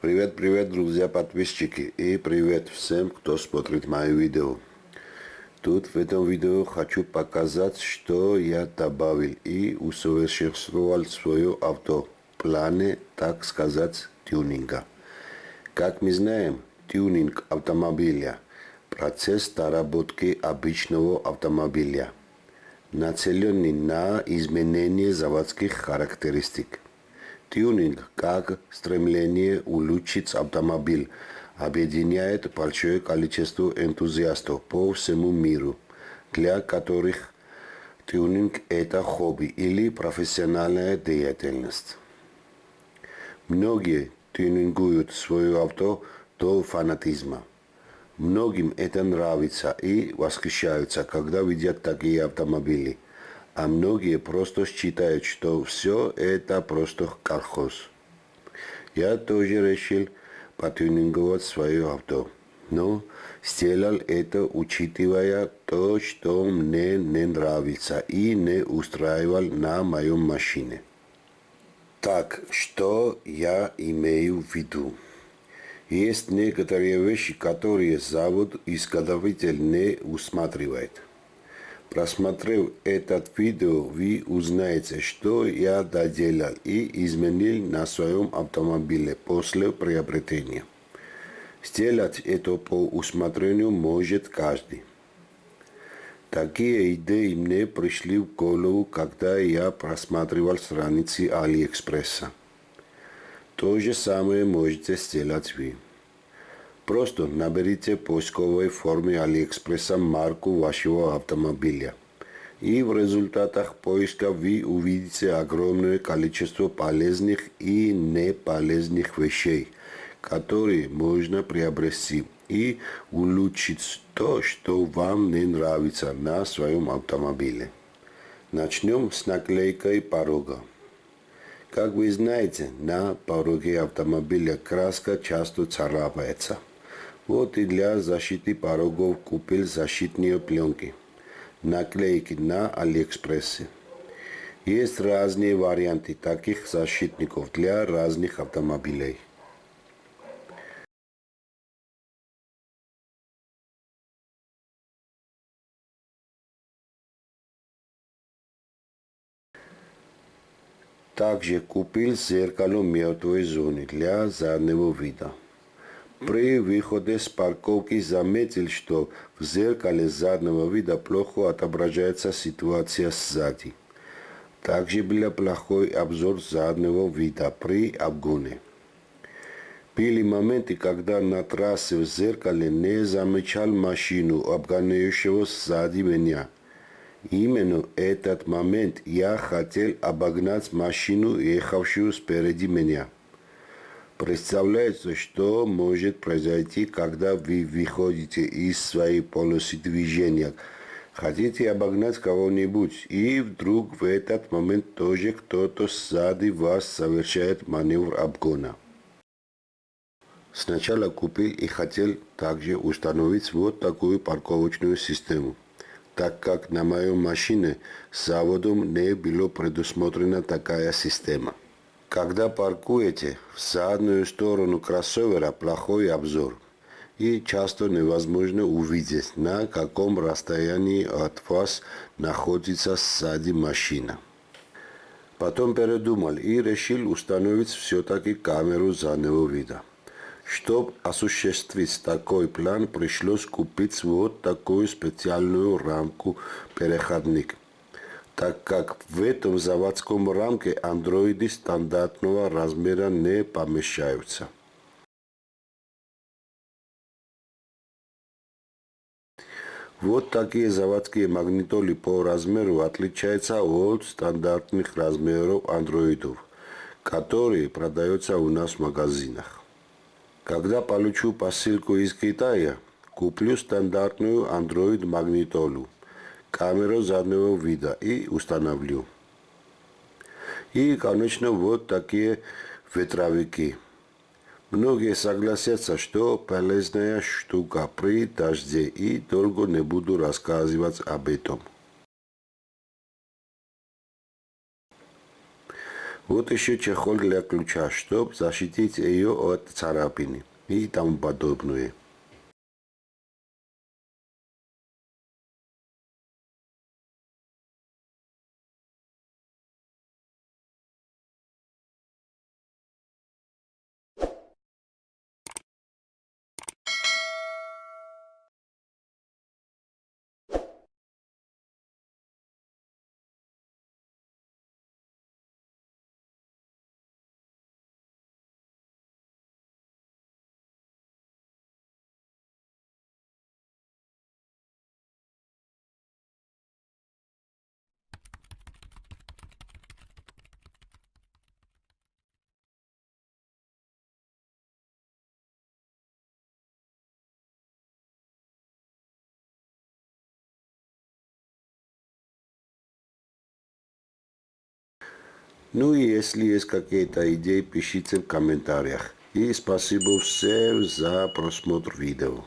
Привет, привет, друзья, подписчики. И привет всем, кто смотрит мои видео. Тут в этом видео хочу показать, что я добавил и усовершенствовал свое авто в так сказать, тюнинга. Как мы знаем, тюнинг автомобиля – процесс доработки обычного автомобиля, нацеленный на изменение заводских характеристик. Тюнинг, как стремление улучшить автомобиль – объединяет большое количество энтузиастов по всему миру, для которых тюнинг – это хобби или профессиональная деятельность. Многие тюнингуют свое авто до фанатизма. Многим это нравится и восхищаются, когда видят такие автомобили. А многие просто считают, что все это просто колхоз. Я тоже решил потюнинговать свое авто. Но сделал это, учитывая то, что мне не нравится и не устраивал на моем машине. Так, что я имею в виду? Есть некоторые вещи, которые завод-изготовитель не усматривает. Просмотрев этот видео, вы узнаете, что я доделал и изменил на своем автомобиле после приобретения. Сделать это по усмотрению может каждый. Такие идеи мне пришли в голову, когда я просматривал страницы Алиэкспресса. То же самое можете сделать вы. Просто наберите в поисковой форме Алиэкспресса марку вашего автомобиля. И в результатах поиска вы увидите огромное количество полезных и неполезных вещей, которые можно приобрести и улучшить то, что вам не нравится на своем автомобиле. Начнем с наклейкой порога. Как вы знаете, на пороге автомобиля краска часто царапается – вот и для защиты порогов купил защитные пленки. Наклейки на Алиэкспрессе. Есть разные варианты таких защитников для разных автомобилей. Также купил зеркало мертвой зоны для заднего вида. При выходе с парковки заметил, что в зеркале заднего вида плохо отображается ситуация сзади. Также был плохой обзор заднего вида при обгоне. Были моменты, когда на трассе в зеркале не замечал машину, обгоняющего сзади меня. Именно этот момент я хотел обогнать машину, ехавшую спереди меня. Представляется, что может произойти, когда вы выходите из своей полосы движения. Хотите обогнать кого-нибудь, и вдруг в этот момент тоже кто-то сзади вас совершает маневр обгона. Сначала купил и хотел также установить вот такую парковочную систему, так как на моей машине с заводом не было предусмотрена такая система. Когда паркуете, в заднюю сторону кроссовера плохой обзор и часто невозможно увидеть, на каком расстоянии от вас находится сзади машина. Потом передумал и решил установить все-таки камеру заднего вида. Чтобы осуществить такой план, пришлось купить вот такую специальную рамку-переходник так как в этом заводском рамке андроиды стандартного размера не помещаются. Вот такие заводские магнитоли по размеру отличаются от стандартных размеров андроидов, которые продаются у нас в магазинах. Когда получу посылку из Китая, куплю стандартную Android магнитолу камеру заднего вида и установлю. И, конечно, вот такие ветровики. Многие согласятся, что полезная штука при дожде и долго не буду рассказывать об этом. Вот еще чехол для ключа, чтобы защитить ее от царапины и тому подобное. Ну и если есть какие-то идеи, пишите в комментариях. И спасибо всем за просмотр видео.